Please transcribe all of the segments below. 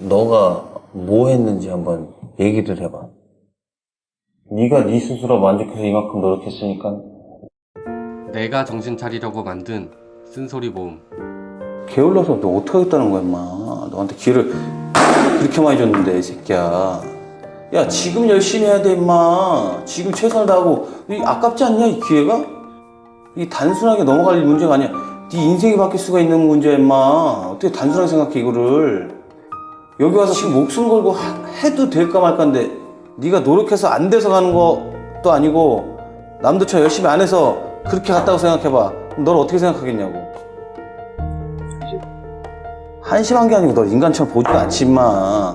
너가 뭐 했는지 한번 얘기를 해봐. 네가 네 스스로 만족해서 이만큼 노력했으니까. 내가 정신 차리려고 만든 쓴소리 모음. 게을러서 너 어떡하겠다는 거야 임마. 너한테 기회를 그렇게 많이 줬는데 이 새끼야. 야 지금 열심히 해야 돼 임마. 지금 최선을 다하고. 이 아깝지 않냐 이 기회가? 이 단순하게 넘어갈 문제가 아니야. 네 인생이 바뀔 수가 있는 문제야 임마. 어떻게 단순하게 생각해 이거를 여기 와서 지금 목숨 걸고 하- 해도 될까 말까인데 네가 노력해서 안 돼서 가는 것도 아니고 남들처럼 열심히 안 해서 그렇게 갔다고 생각해봐 널 어떻게 생각하겠냐고 한심한 게 아니고 너 인간처럼 보지도 않지 임마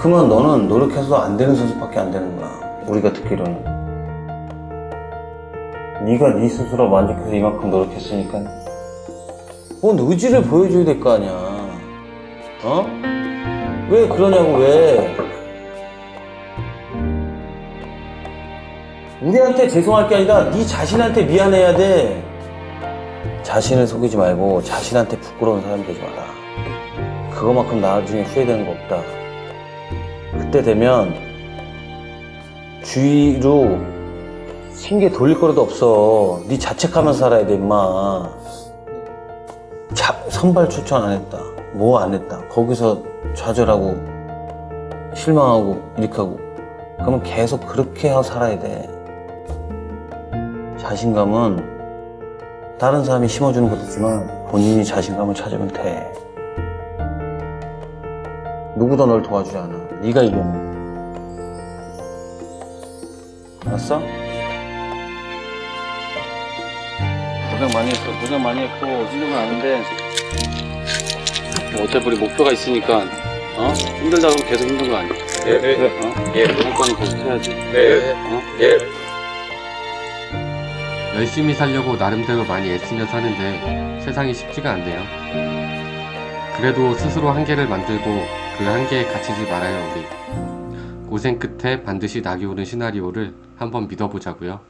그러면 너는 노력해서 안 되는 선수밖에 안 되는 거야. 우리가 듣기로는. 네가 네 스스로 만족해서 이만큼 노력했으니까 뭔 의지를 보여줘야 될 거 아니야. 어? 왜 그러냐고 왜? 우리한테 죄송할 게 아니라 네 자신한테 미안해야 돼. 자신을 속이지 말고 자신한테 부끄러운 사람 되지 마라. 그거만큼 나중에 후회되는 거 없다. 그때 되면 주위로 신기에 돌릴 거라도 없어. 네 자책하면서 살아야 돼, 임마. 자, 선발 추천 안 했다. 뭐 안 했다. 거기서 좌절하고 실망하고 이렇게 하고 그러면 계속 그렇게 살아야 돼. 자신감은 다른 사람이 심어주는 것도 있지만 본인이 자신감을 찾으면 돼. 누구도 널 도와주지 않아. 네가 이겨내. 알았어? 고생 많이 했어. 고생 많이 했고 힘든 건 아는데 뭐 어차피 우리 목표가 있으니까 어 힘들다 그러면 계속 힘든 거 아니야? 예. 어? 예. 그런 거는 계속 해야지. 네. 어? 예. 열심히 살려고 나름대로 많이 애쓰며 사는데 세상이 쉽지가 않네요. 그래도 스스로 한계를 만들고 그 한계에 갇히지 말아요, 우리. 고생 끝에 반드시 낙이 오는 시나리오를 한번 믿어보자고요.